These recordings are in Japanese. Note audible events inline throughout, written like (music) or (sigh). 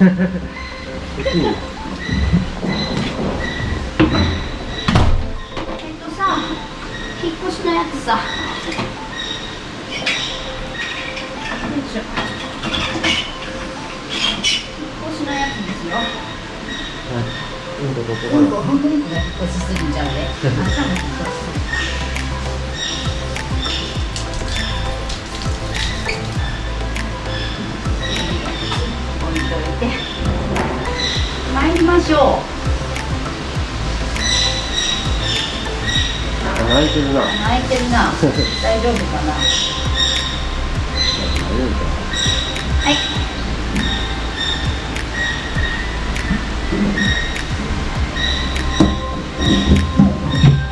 えっとさ引っ越しのやつさ。引っ越しのやつですよ。うんとここうんこうんこが引っ越しすぎちゃうであんたも引っ越しすぎましょ泣いてるな。う泣いてるな。(laughs) 大丈夫かな。はい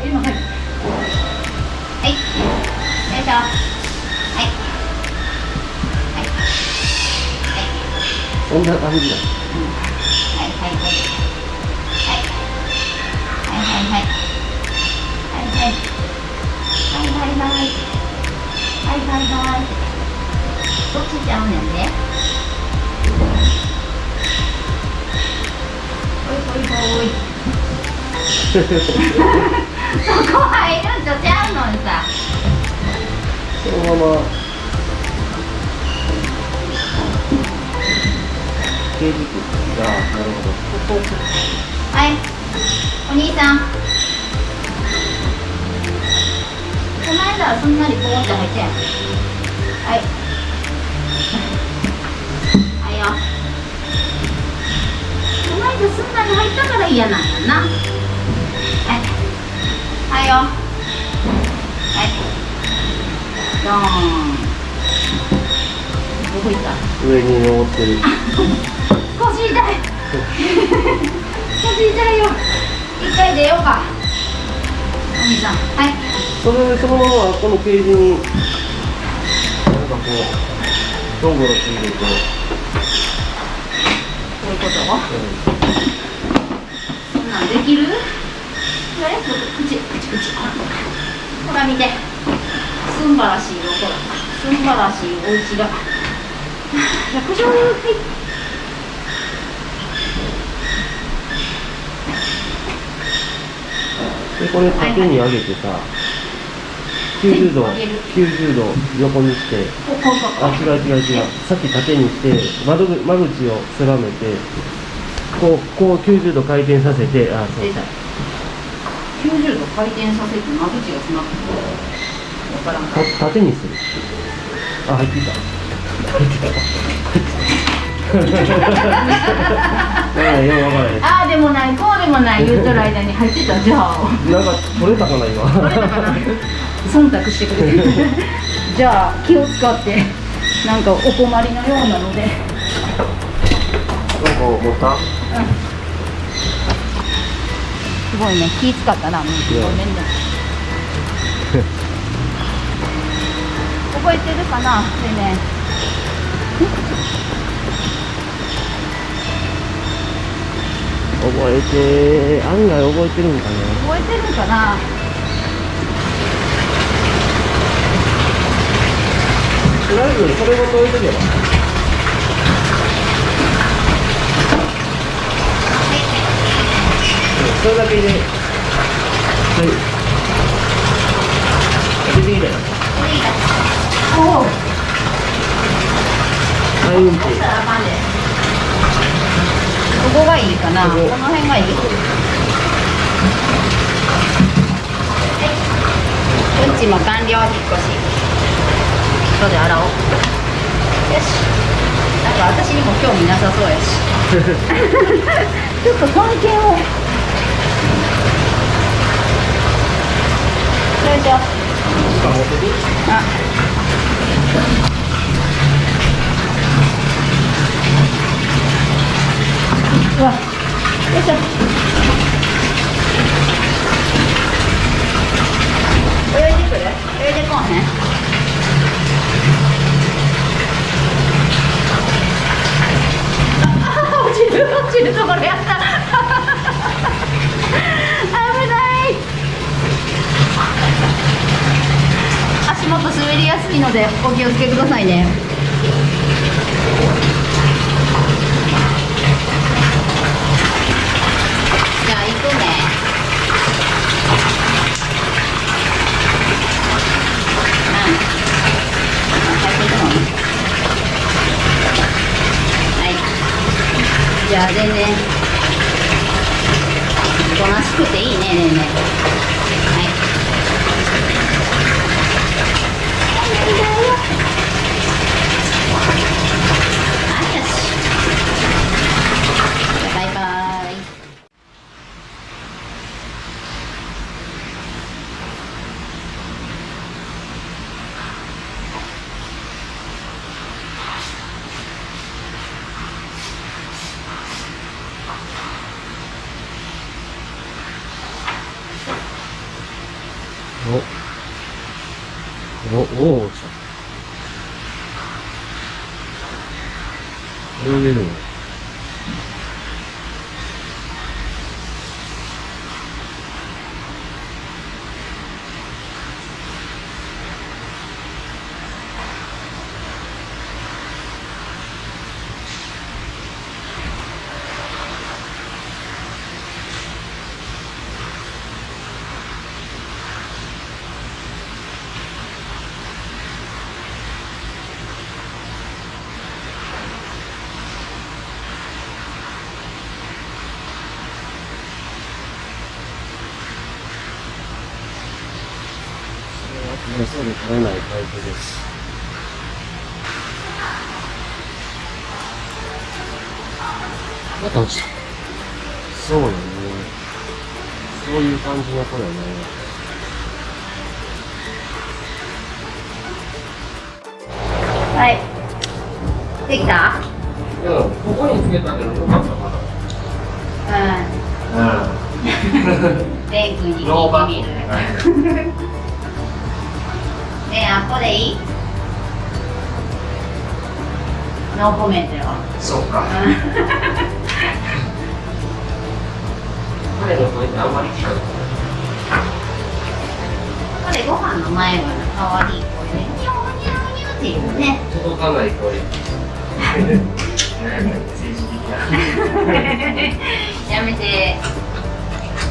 今はい。はい。よいしょはい。はい。そんな感じだ。はいはい。はいはいはいどっちちゃうねんねほいほいほいそこ入るんとちゃうのにさそのまま刑事局がなるほどはいお兄さん。の間はすんなりポーって入ってん。はい。はい。よ。この間すんなり入ったから嫌なんやな。はい。はい。よはいドーンどこ行った上に登ってる。腰痛い。腰痛いよ。一回出ようか。お兄さん。はい。それそのままこのケージになんかこうゴロゴロついてるとこういうこと、うん、そんなんできる？これ？口口口ほら見て。すんばらしいよほらすんばらしいお家が。百条に入でこれ縦に上げてさ、はいはい九十度九十度横にして。あ違う違う違う。さっき縦にして窓間口を狭めてこうこう九十度回転させてあそう九十度回転させて間口が詰まってた縦にする。あ入ってた。入ってた。入ってた。(laughs) ああでもないこうでもない言うとる間に入ってたじゃあなんか取れたかな今。忖度してくれて。(laughs) じゃあ気を使ってなんかお困りのようなので。なんか持った？すごいね気使ったなもうごめんね。(laughs) 覚えてるかな？でね覚えて案外覚えてるんかな覚えてるかな？とりあえずそれごと置い。とけばそれだけではい。出てきたよおおはい。うんちここがい。い。かなこここの辺がい。い。うんちも完了引っ越し後で洗お。うよし。なんか私にも興味なさそうやし。ちょっと関係を。よいしょあ。うわよいしょ。泳いでくる？泳いでこうへん？るところやった。危ない。足元滑りやすいのでお気をつけくださいね。じゃあ行くね。じゃあ全然。おとなしくていいねねえねえ。はいよしじゃあバイバイお、お、おお、来た。泳げるのそれはそうで取れないタイプです。また落ちた。そうよね。そういう感じの子よね。はいできた？うん、ここにつけたけどよかったかな。うん (laughs) レン君に聞いてみる (laughs) ねえあっこでいい？ノーコメントよそうか。彼の声ってあんまり聞かない。ご飯の前はかわいい声でニョーニョーニョーっていうね届かない声。やめて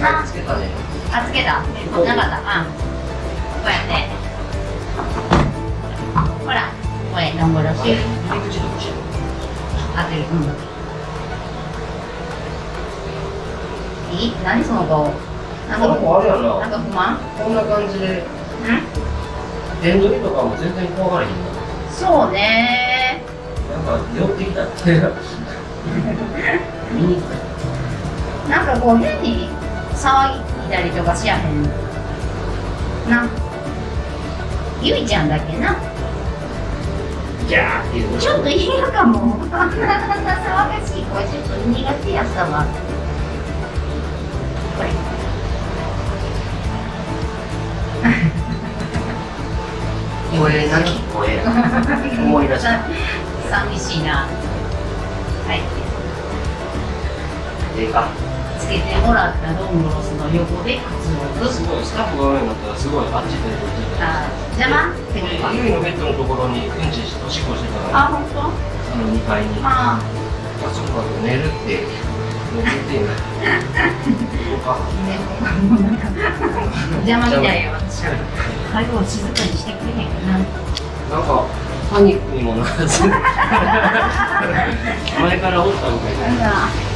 あつけたね。あつけたなかったうんこうやってほらこれノンブロシ入り口どっち当てるうんいい？何その顔？なんか子あれやな。なんか不満？こんな感じで、ん？電取りとかも全然怖がらへんな。そうね。なんか寄ってきた。見に来なんかこう変に騒いだりとかしやへん。なゆいちゃんだっけなた。ギャーっていう。ちょっと嫌かもあんな騒がしい声ちょっと苦手やったわこれ (laughs) 声なき声。思い出した。(laughs) 寂しいなはいええか。つけてもらったドングロスの横で靴をすごい、スタッフが上になったらすごいあっちでこっちで。あ邪魔？ってことかゆいのベッドのところにうんちしておしっこしてたから、あ本当？あの2階に。ああそこだと寝るって。寝ててんの。そうか。ねもうなんか邪魔みたいよ私は最後静かにしてくれへんかななんかパニックにもならず (laughs) 前からおったみたいな。